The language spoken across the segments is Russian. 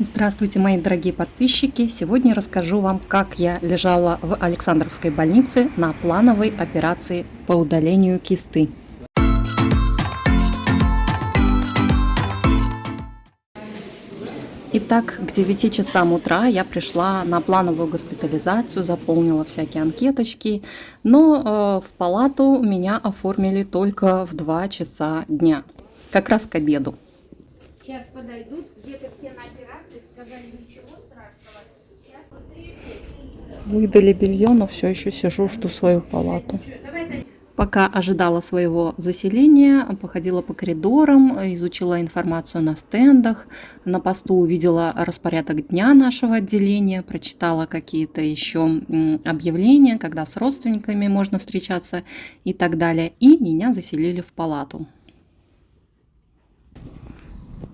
Здравствуйте, мои дорогие подписчики! Сегодня расскажу вам, как я лежала в Александровской больнице на плановой операции по удалению кисты. Итак, к 9 часам утра я пришла на плановую госпитализацию, заполнила всякие анкеточки, но э, в палату меня оформили только в 2 часа дня, как раз к обеду. Сейчас подойдут, где-то все на операции, сказали ничего страшного. Сейчас... Выдали белье, но все еще сижу, жду свою палату. Пока ожидала своего заселения, походила по коридорам, изучила информацию на стендах, на посту увидела распорядок дня нашего отделения, прочитала какие-то еще объявления, когда с родственниками можно встречаться и так далее. И меня заселили в палату.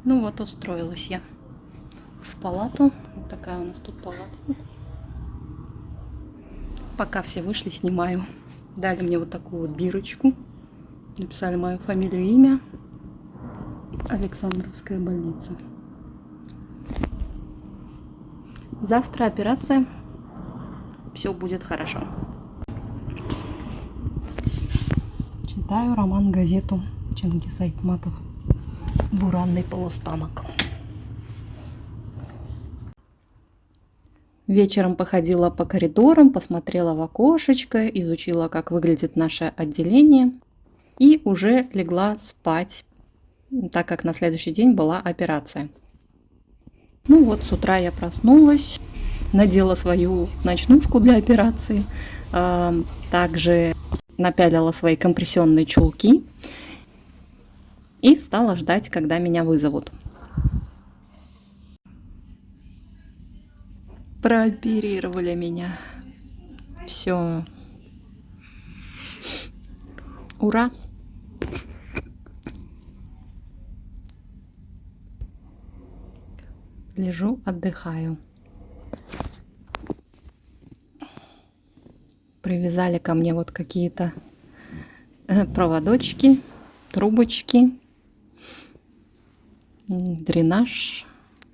Ну вот, устроилась я в палату. Вот такая у нас тут палата. Пока все вышли, снимаю. Дали мне вот такую вот бирочку. Написали мою фамилию и имя. Александровская больница. Завтра операция. Все будет хорошо. Читаю роман-газету Чингис Айтматов. Буранный полустанок. Вечером походила по коридорам, посмотрела в окошечко, изучила, как выглядит наше отделение и уже легла спать, так как на следующий день была операция. Ну вот, с утра я проснулась, надела свою ночнушку для операции, э, также напялила свои компрессионные чулки и стала ждать, когда меня вызовут. прооперировали меня. Все. Ура! Лежу, отдыхаю. Привязали ко мне вот какие-то э, проводочки, трубочки, дренаж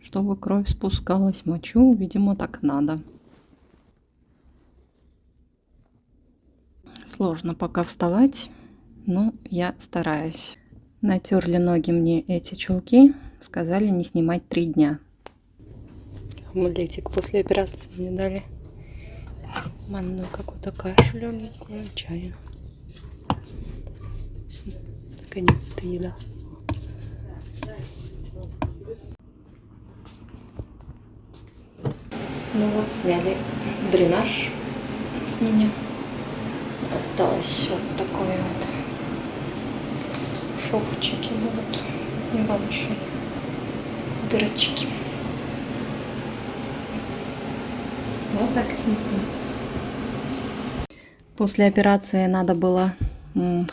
чтобы кровь спускалась, мочу, видимо, так надо. Сложно пока вставать, но я стараюсь. Натерли ноги мне эти чулки, сказали не снимать три дня. Омлетик после операции мне дали. Манную какую-то кашу легенькую, чаю. Наконец-то еда. Ну вот, сняли дренаж с меня. Осталось вот такое вот шовчики будут небольшие дырочки. Вот так. После операции надо было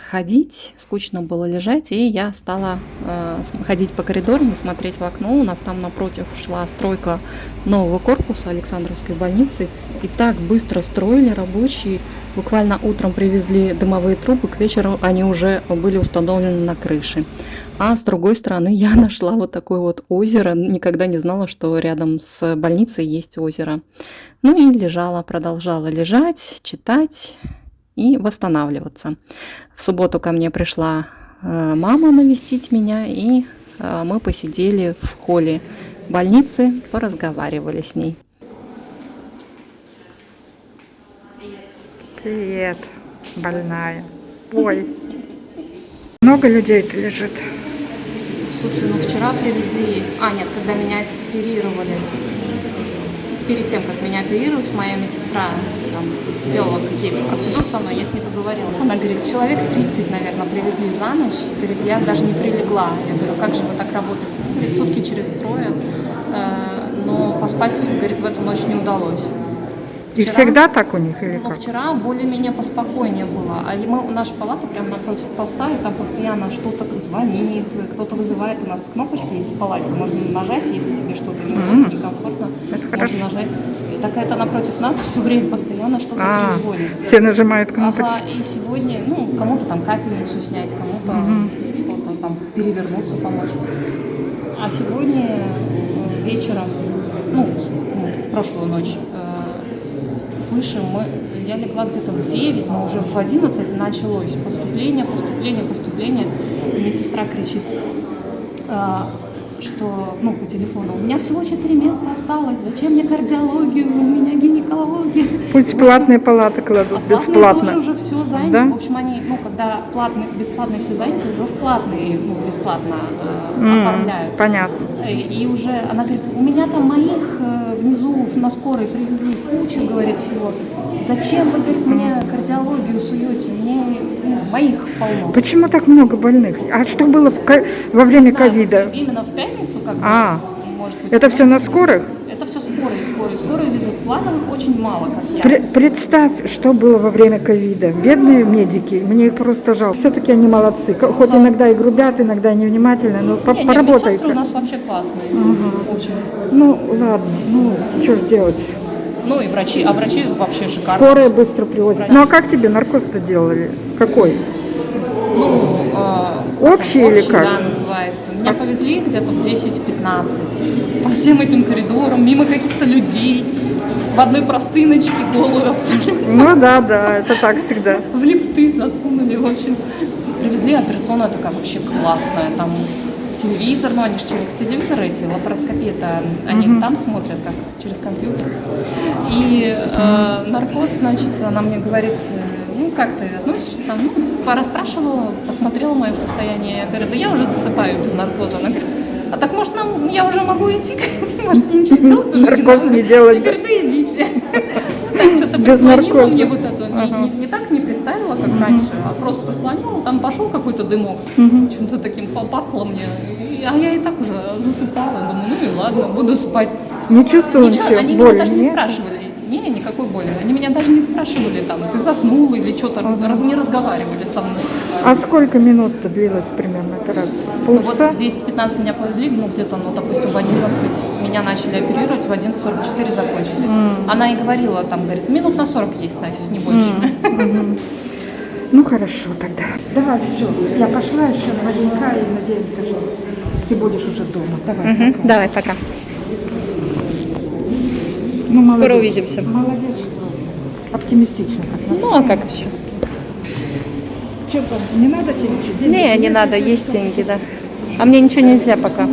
ходить, скучно было лежать, и я стала э, ходить по коридорам и смотреть в окно. У нас там напротив шла стройка нового корпуса Александровской больницы, и так быстро строили рабочие. Буквально утром привезли дымовые трубы, к вечеру они уже были установлены на крыше. А с другой стороны я нашла вот такое вот озеро, никогда не знала, что рядом с больницей есть озеро. Ну и лежала, продолжала лежать, читать и восстанавливаться. В субботу ко мне пришла э, мама навестить меня, и э, мы посидели в холле больницы, поразговаривали с ней. Привет, больная. Ой, много людей лежит. Слушай, ну вчера привезли... А, нет, когда меня оперировали, перед тем, как меня оперировать, моя медсестра там, делала какие-то процедуры со мной, я с ней поговорила. Она говорит, человек 30, наверное, привезли за ночь. Говорит, я даже не прилегла. Я говорю, как же вы так работаете? Говорит, сутки через трое. Э, но поспать, говорит, в эту ночь не удалось. Вчера, и всегда так у них или ну, как? вчера более-менее поспокойнее было. А мы, наша палата прямо напротив поста, и там постоянно что-то звонит, кто-то вызывает. У нас кнопочка есть в палате, можно нажать, если тебе что-то не mm -hmm. некомфортно, это можно хорошо. нажать. И так это напротив нас все время постоянно что-то а, звонит. Все нажимают кнопочку. Ага, и сегодня, ну, кому-то там капельницу снять, кому-то -hmm. что-то там перевернуться, помочь. А сегодня вечером, ну, в прошлую ночь, э, слышим, мы, я легла где-то в 9, но уже в 11 началось поступление, поступление, поступление. И медсестра кричит, э, что, ну, по телефону, у меня всего 4 места осталось, зачем мне кардиологию, у меня гинекология. Пусть платные палаты кладут, А бесплатно. тоже уже все заняты. Да? В общем, они, ну, когда платные, бесплатные все заняты, уже платные, ну, бесплатно э, М, оформляют. Понятно. И, и уже она говорит, у меня там моих э, внизу на скорой привезли кучу, говорит, всего. Зачем вы, говорит, мне кардиологию суете? Мне ну, моих полно. Почему так много больных? А что было в во время ковида? Именно в пятницу, как А, может быть. Это все на скорых? Это все скорые, скорые, скорые везут. Плановых очень мало, как я. Пре- Представь, что было во время ковида. Бедные медики, мне их просто жалко. Все-таки они молодцы. Хоть иногда и грубят, иногда и невнимательно, но по- Не, медсестры у нас вообще классные. Очень. Ну, ладно, ну, что ж делать. Ну и врачи, а врачи вообще шикарные. Скорая быстро привозят. Ну, а как тебе наркоз-то делали? Какой? Ну, э, Общий или общий, как? да, называется. Меня повезли где-то в 10-15 по всем этим коридорам, мимо каких-то людей, в одной простыночке голую абсолютно. Ну, да, да, это так всегда. В лифты засунули, в общем. Привезли, операционная такая вообще классная, там телевизор, ну они же через телевизор эти, лапароскопия-то, они там смотрят, как через компьютер. И э, наркоз, значит, она мне говорит, э, ну как ты относишься там, ну, порасспрашивала, посмотрела мое состояние, я говорю, да я уже засыпаю без наркоза. Она говорит, а так может нам, я уже могу идти, может мне ничего делать уже Наркоз надо?» не делать, Я говорю, да идите. Ну, Так что-то наркоза. мне вот это, не, не- не не представила, как раньше, а просто прислонила, там пошел какой-то дымок, чем-то таким попахло мне, И- а я и так уже засыпала, думаю, ну и ладно, буду спать. Не чувствовал Ничего, ничего, они меня боли, даже не нет? спрашивали, не, никакой боли, они меня даже не спрашивали, там, ты заснул или что-то, раз- не разговаривали со мной. А сколько минут-то длилась примерно операция? С Ну вот полчаса? в 10-15 меня повезли, ну где-то, ну допустим, в 11 меня начали оперировать, в 11.44 закончили. Она и говорила, там, говорит, минут на 40 есть, нафиг, не больше. Ну хорошо тогда. Давай, все. Я пошла еще на Ваденька и надеемся, что ты будешь уже дома. Давай. пока. Давай, пока. Ну, молодец. Скоро увидимся. Молодец, что оптимистично. Ну, а как еще? Там, не надо тебе? Деньги Не, не надо, есть деньги, да. А мне ничего нельзя пока.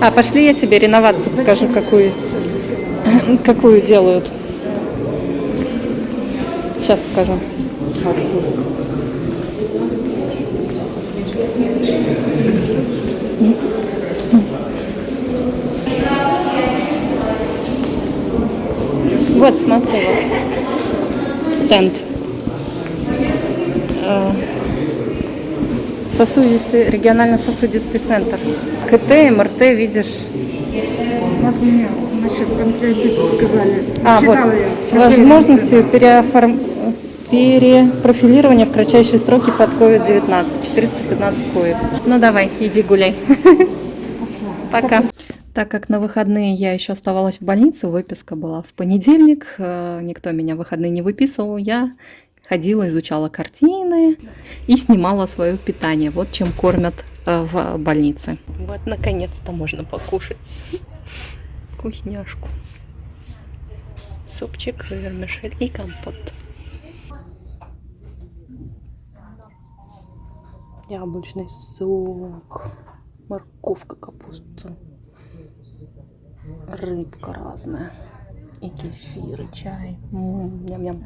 А, пошли я тебе реновацию покажу, какую, какую делают. Сейчас покажу. Вот, смотри, вот. Стенд. Э, Сосудистый, регионально-сосудистый центр. КТ, МРТ, видишь. Насчет сказали. А, вот, я. с возможностью переоформ- перепрофилирования в кратчайшие сроки под COVID-19. 415 коек. Ну давай, иди гуляй. Пока. Так как на выходные я еще оставалась в больнице, выписка была в понедельник, э, никто меня в выходные не выписывал, я ходила, изучала картины и снимала свое питание. Вот чем кормят э, в больнице. Вот, наконец-то можно покушать вкусняшку. Супчик, вермишель и компот. Яблочный сок, морковка, капуста, рыбка разная, и кефир, и чай. Ням-ням.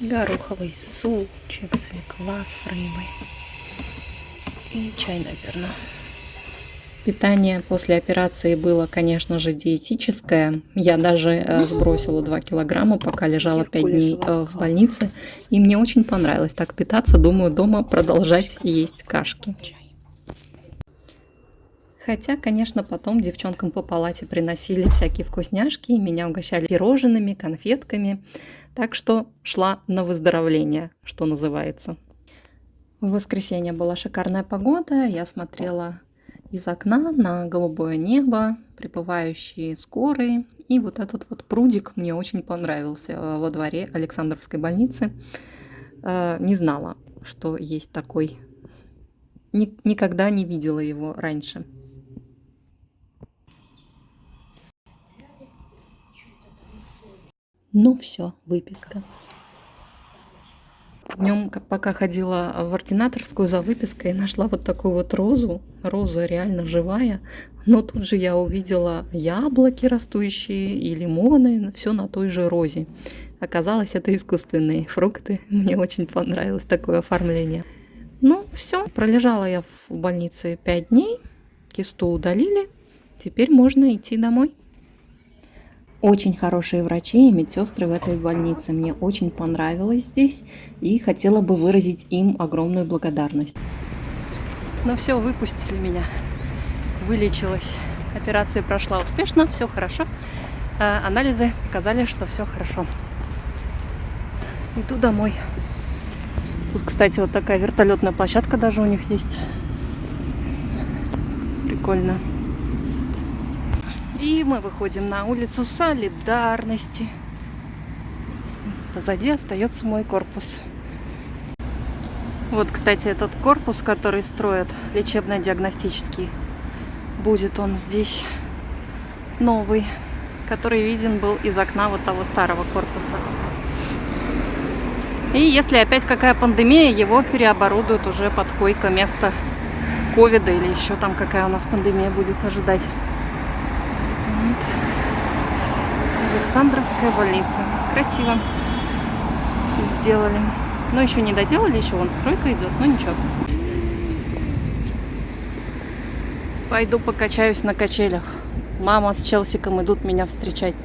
Гороховый супчик, свекла с рыбой. И чай, наверное. Питание после операции было, конечно же, диетическое. Я даже э, сбросила 2 килограмма, пока лежала 5 дней э, в больнице. И мне очень понравилось так питаться. Думаю, дома продолжать есть кашки. Хотя, конечно, потом девчонкам по палате приносили всякие вкусняшки, и меня угощали пирожными, конфетками. Так что шла на выздоровление, что называется. В воскресенье была шикарная погода. Я смотрела из окна на голубое небо, прибывающие скорые. И вот этот вот прудик мне очень понравился э, во дворе Александровской больницы. Э, Не знала, что есть такой ни- никогда не видела его раньше. Ну все, выписка. Днем, пока ходила в ординаторскую за выпиской, нашла вот такую вот розу. Роза реально живая. Но тут же я увидела яблоки растущие и лимоны, все на той же розе. Оказалось, это искусственные фрукты. Мне очень понравилось такое оформление. Ну, все. Пролежала я в больнице 5 дней. Кисту удалили. Теперь можно идти домой. Очень хорошие врачи и медсестры в этой больнице. Мне очень понравилось здесь и хотела бы выразить им огромную благодарность. Ну все, выпустили меня. Вылечилась. Операция прошла успешно, все хорошо. А анализы показали, что все хорошо. Иду домой. Тут, кстати, вот такая вертолетная площадка даже у них есть. Прикольно. И мы выходим на улицу Солидарности. Позади остается мой корпус. Вот, кстати, этот корпус, который строят, лечебно-диагностический, будет он здесь новый, который виден был из окна вот того старого корпуса. И если опять какая пандемия, его переоборудуют уже под койко-место ковида или еще там какая у нас пандемия будет ожидать. Вот. Александровская больница. Красиво сделали. Но еще не доделали, еще вон стройка идет, но ничего. Пойду покачаюсь на качелях. Мама с Челсиком идут меня встречать.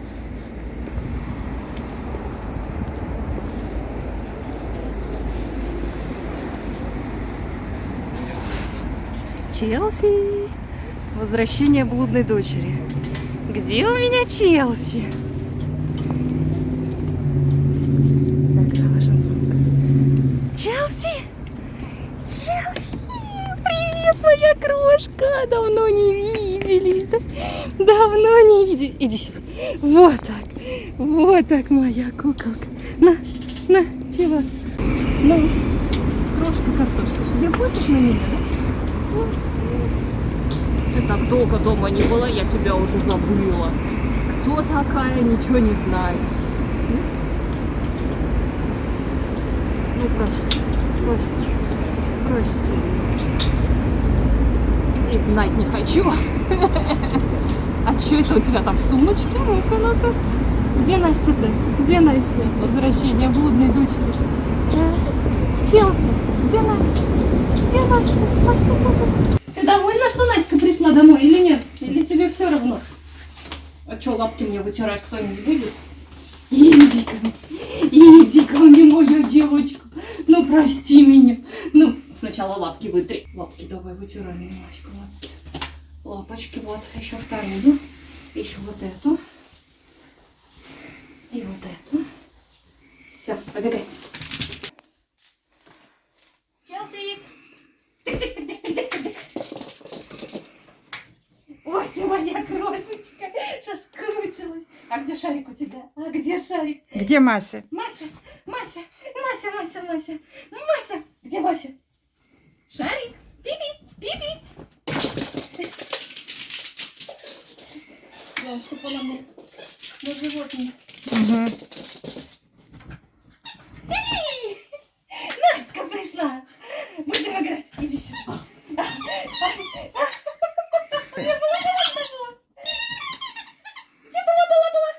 Челси! Возвращение блудной дочери. Где у меня Челси? Челси? Челси! Привет, моя крошка! Давно не виделись. Да? Давно не виделись. Иди сюда. Вот так. Вот так, моя куколка. На, на, чего? Ну, крошка картошка. Тебе пофиг на меня. Ты так долго дома не была, я тебя уже забыла. Кто такая, ничего не знаю. Ну, прости, прости, прости. Знать не хочу. А что это у тебя там в сумочке? Ну-ка, ну-ка. Где Настя-то? Где Настя? Возвращение блудной дочери. Челси, где Настя? Где Настя? Настя тут. Ты довольна, что Настя пришла домой или нет? Или тебе все равно? А что, лапки мне вытирать кто-нибудь будет? Иди ко мне, моя девочка. Ну, прости меня. Ну, сначала лапки вытри. Лапки давай вытираем немножко, лапки. Лапочки, вот, еще вторую. Еще вот эту. И вот эту. Все, побегай. Челси! Ой, ты моя крошечка, соскучилась. А где шарик у тебя? А где шарик? Где Мася? Мася, Мася, Мася, Мася, Мася, Мася. Где Мася? Шарик, пипи, пипи. Главное, чтобы она мне на животное. Угу. Настя пришла. Будем играть. Иди сюда. Где была, была, была? Где была, была, была?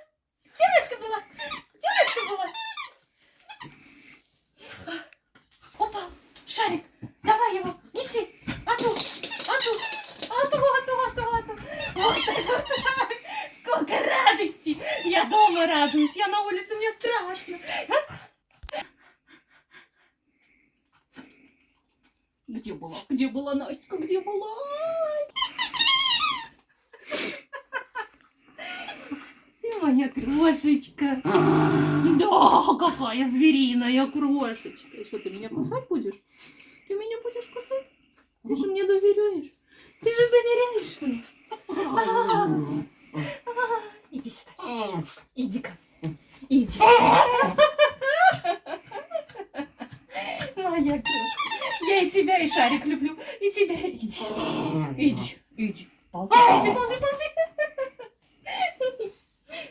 Где Настя была? Где Настя была? Упал. Шарик. Давай его. Неси. Ату. Ату. Ату, ату, ату, ату. Вот это вот. Сколько радости. Я дома радуюсь. Я на улице, мне страшно. Где была? Где была Настя? Где была? Ты моя крошечка. Да, какая звериная крошечка. И что, ты меня кусать будешь? Ты меня будешь кусать? Ты же мне доверяешь. Ты же доверяешь мне. Иди сюда. Иди ко мне. Иди. Моя крошка. Я и тебя, и Шарик люблю. И тебя Иди, иди. Ползи, ползи, ползи, ползи.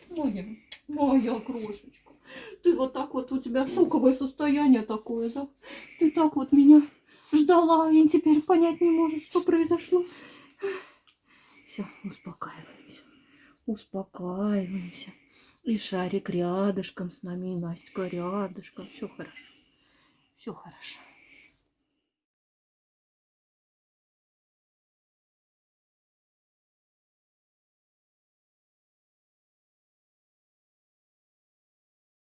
Моя, моя крошечка. Ты вот так вот, у тебя шоковое состояние такое, да? Ты так вот меня ждала и теперь понять не можешь, что произошло. Все, успокаиваемся. Успокаиваемся. И шарик рядышком с нами, и Настя рядышком. Все хорошо. Все хорошо.